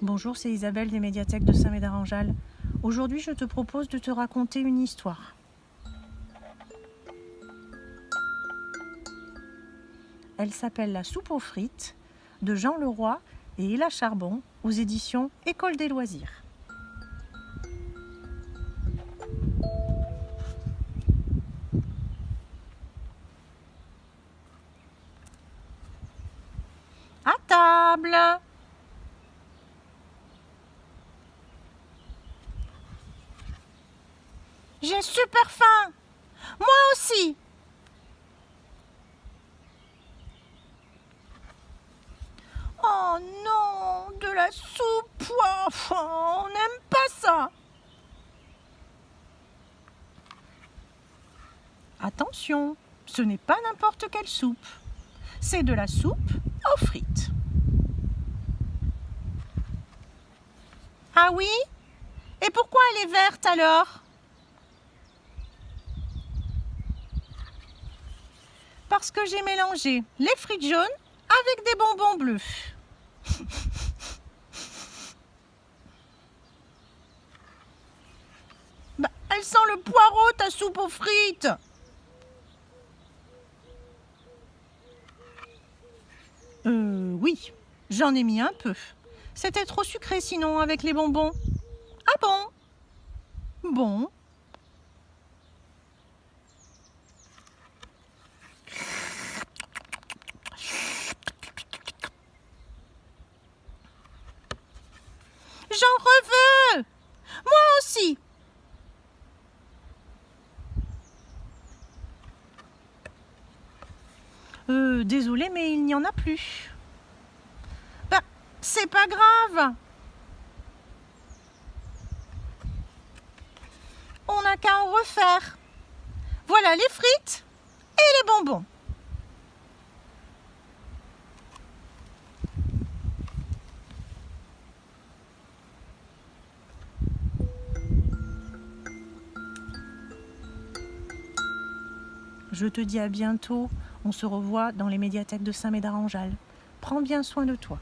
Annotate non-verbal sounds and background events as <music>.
Bonjour, c'est Isabelle des médiathèques de Saint-Médard-en-Jalles. Aujourd'hui, je te propose de te raconter une histoire. Elle s'appelle La soupe aux frites de Jean Leroy et Ella Charbon aux éditions École des loisirs. À table J'ai super faim. Moi aussi. Oh non, de la soupe. on n'aime pas ça. Attention, ce n'est pas n'importe quelle soupe. C'est de la soupe aux frites. Ah oui? Et pourquoi elle est verte alors? Parce que j'ai mélangé les frites jaunes avec des bonbons bleus. <laughs> bah, elle sent le poireau, ta soupe aux frites Euh, oui, j'en ai mis un peu. C'était trop sucré sinon avec les bonbons. Ah bon? Bon. J'en reveux Moi aussi Euh, désolé, mais il n'y en a plus. Bah, c'est pas grave. On n'a qu'à en refaire. Voilà les frites et les bonbons. Je te dis à bientôt. On se revoit dans les médiathèques de Saint-Médard-en-Jalles. Prends bien soin de toi.